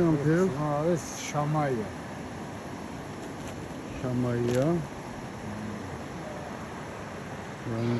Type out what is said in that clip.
yapıyor amca? Abi Şamaya. Şamayya. Yani